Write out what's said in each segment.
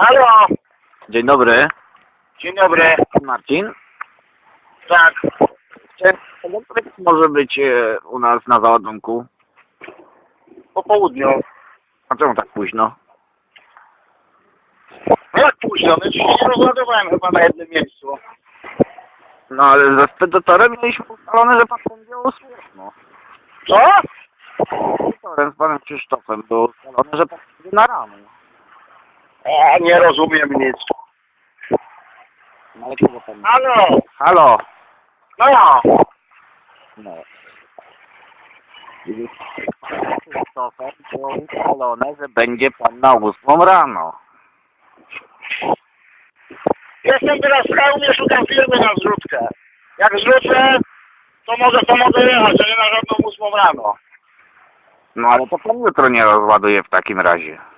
Halo, Dzień dobry. dzień dobry. Marcin. Tak, Chciałem- może być e, u nas na załadunku? po południu. A czemu tak późno? No jak późno? No dzisiaj nie rozładowałem chyba na jednym miejscu. No ale ze spedytorem mieliśmy ustalone, że pan będzie o ósmej rano. Co? Spedytorem z panem Krzysztofem było ustalone, że pan będzie na rano. O, nie rozumiem nic. No ale kogo pan... Halo, Halo. no, No. Krzysztofem było ustalone, że będzie pan na ósmą rano. jestem teraz w hełmie, szukam firmy na zrzutkę. Jak zrzucę, to może to mogę jechać, a nie na żadną ósmą rano. No ale to pan jutro nie rozładuje w takim razie.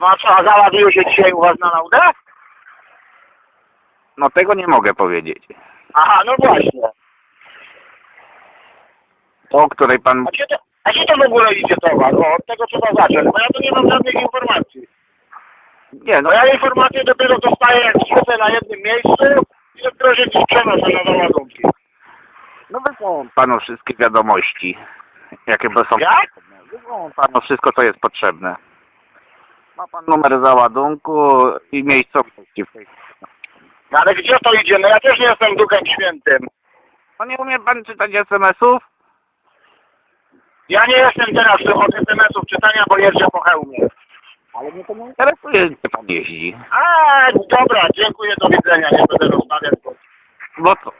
No a co, załadują się dzisiaj u was na laudę? No tego nie mogę powiedzieć. Aha, no właśnie. To, o której pan... A gdzie to, a gdzie to w ogóle idzie towar? O, od tego trzeba zacząć, bo ja tu nie mam żadnych informacji. Nie, no No ja informacje dopiero dostaję jak zrzucę na jednym miejscu i dopiero się gdzieś przenoszę na załadunki. No wysłałem panu wszystkie wiadomości, jakie są Jak? Wysłałem panu wszystko, co jest potrzebne. Ma pan numer załadunku i miejscowości. w tej- No ale gdzie to idzie? No ja też nie jestem duchem świętym. No nie umie pan czytać SMS-ów? Ja nie jestem teraz od SMS-ów czytania, bo jeżdżę po hełmie. Ale mnie to nie interesuje, gdzie pan jeździ. A, dobra, dziękuję, do widzenia, nie będę rozmawiać. bo- Bo co?